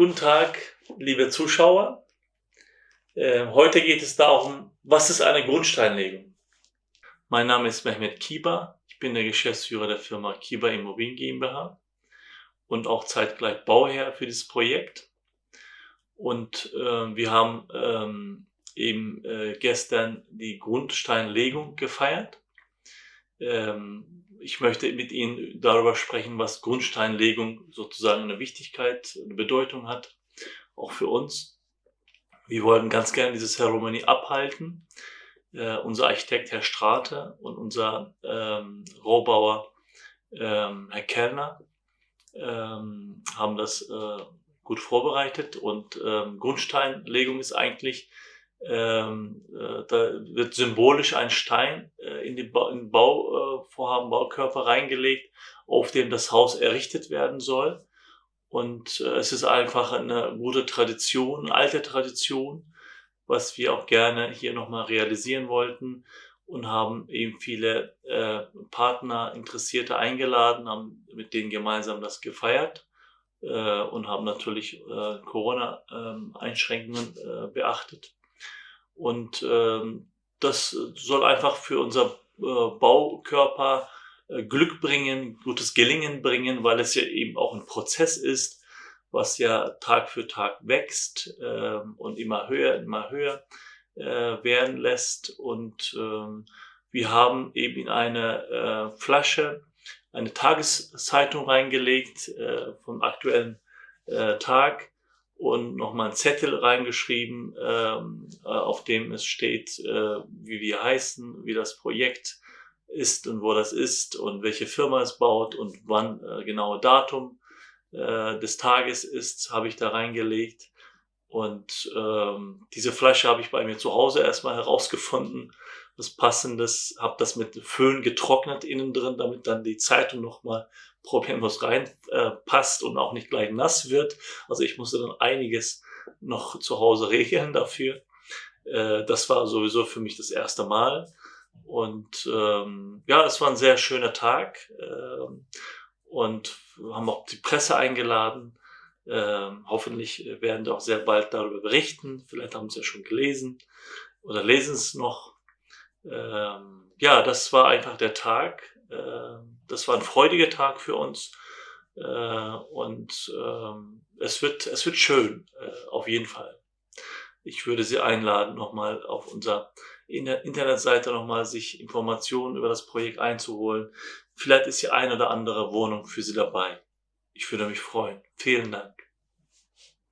Guten Tag, liebe Zuschauer. Äh, heute geht es darum, was ist eine Grundsteinlegung? Mein Name ist Mehmet Kiba. Ich bin der Geschäftsführer der Firma Kiba Immobilien GmbH und auch zeitgleich Bauherr für dieses Projekt. Und äh, wir haben ähm, eben äh, gestern die Grundsteinlegung gefeiert. Ähm, ich möchte mit Ihnen darüber sprechen, was Grundsteinlegung sozusagen eine Wichtigkeit, eine Bedeutung hat, auch für uns. Wir wollten ganz gerne diese Zeremonie abhalten. Äh, unser Architekt Herr Strate und unser ähm, Rohbauer ähm, Herr Kellner ähm, haben das äh, gut vorbereitet und ähm, Grundsteinlegung ist eigentlich ähm, äh, da wird symbolisch ein Stein in den ba in Bauvorhaben, äh, Baukörper reingelegt, auf dem das Haus errichtet werden soll. Und äh, es ist einfach eine gute Tradition, alte Tradition, was wir auch gerne hier nochmal realisieren wollten und haben eben viele äh, Partner, Interessierte eingeladen, haben mit denen gemeinsam das gefeiert äh, und haben natürlich äh, Corona-Einschränkungen äh, beachtet. Und ähm, das soll einfach für unser äh, Baukörper äh, Glück bringen, gutes Gelingen bringen, weil es ja eben auch ein Prozess ist, was ja Tag für Tag wächst äh, und immer höher, immer höher äh, werden lässt. Und ähm, wir haben eben in eine äh, Flasche eine Tageszeitung reingelegt äh, vom aktuellen äh, Tag und nochmal einen Zettel reingeschrieben, ähm, äh, auf dem es steht, äh, wie wir heißen, wie das Projekt ist und wo das ist und welche Firma es baut und wann äh, genaue Datum äh, des Tages ist, habe ich da reingelegt. Und ähm, diese Flasche habe ich bei mir zu Hause erstmal herausgefunden, was passendes, habe das mit Föhn getrocknet innen drin, damit dann die Zeitung nochmal problemlos reinpasst äh, und auch nicht gleich nass wird. Also ich musste dann einiges noch zu Hause regeln dafür. Äh, das war sowieso für mich das erste Mal. Und ähm, ja, es war ein sehr schöner Tag. Ähm, und haben auch die Presse eingeladen. Ähm, hoffentlich werden wir auch sehr bald darüber berichten. Vielleicht haben sie ja schon gelesen oder lesen es noch. Ähm, ja, das war einfach der Tag. Ähm, das war ein freudiger Tag für uns. Äh, und ähm, es, wird, es wird schön, äh, auf jeden Fall. Ich würde Sie einladen, nochmal auf unserer Internetseite nochmal sich Informationen über das Projekt einzuholen. Vielleicht ist hier eine oder andere Wohnung für Sie dabei. Ich würde mich freuen. Vielen Dank.